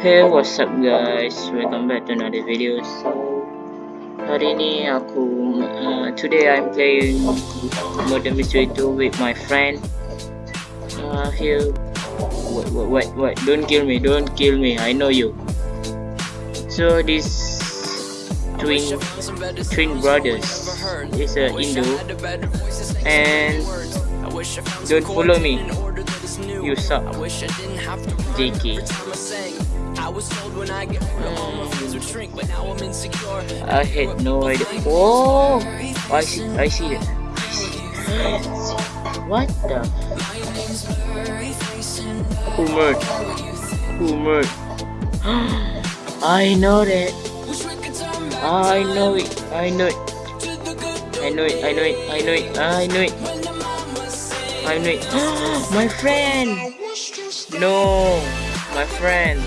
Hey what's up guys? Welcome back to another video. So hari ni aku uh, today I'm playing Murder Mystery 2 with my friend. Uh, here what what what don't kill me don't kill me. I know you. So this twin twin brothers is a Indo and don't follow me you suck JK I had no idea. Oh, I see. I see it. I see. What the? Who murdered? Who murdered? I know that. I know it. I know it. I know it. I know it. I know it. I know it. I know it. My friend. No, my friend.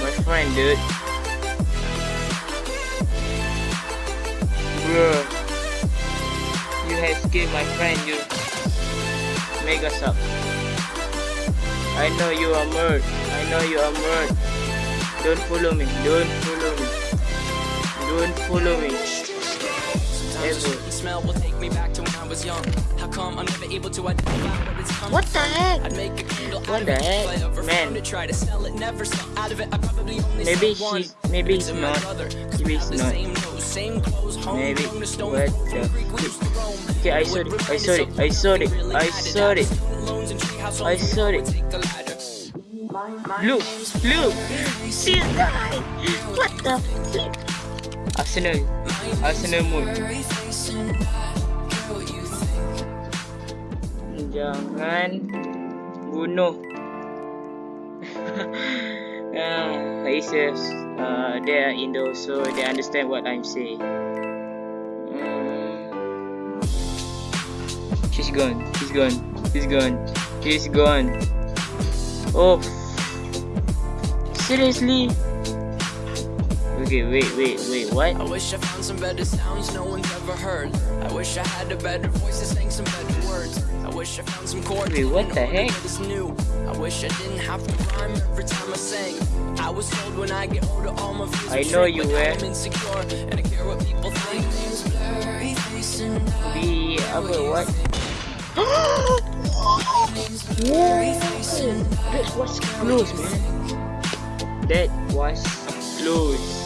My friend, dude. Bro. You have killed my friend, you. Mega suck. I know you are murdered. I know you are murdered. Don't follow me. Don't follow me. Don't follow me. Ever. smell will take me back to when I was young. How come I'm never able to identify what it's come What the heck? I'd make a candle What the heck? Man. it. Try to sell it, never sell out of it. I probably only Maybe he- maybe he's not. Maybe he's the not. Same nose, same clothes, home, Maybe. the What the- Greek we used to roam. Okay, I saw it. I saw it. I saw it. I saw it. Loans and treehouse I saw it. take a ladder. Look, look. See guy. What the? Arsenal. Arsenal mood. Jangan bunuh. uh, he says uh, they are Indo, so they understand what I'm saying. Mm. She's gone. She's gone. She's gone. She's gone. Oh. Seriously? Okay, wait, wait, wait, what? I wish I found some better sounds no one's ever heard. I wish I had a better voice that sang some better words. I wish I found some chords. Wait, what the heck? is new. I wish I didn't have to rhyme every time I sang. I was told when I get older all my fears I know you were. I'm insecure and I care what people think. Di apa what? That was close, man. That was close.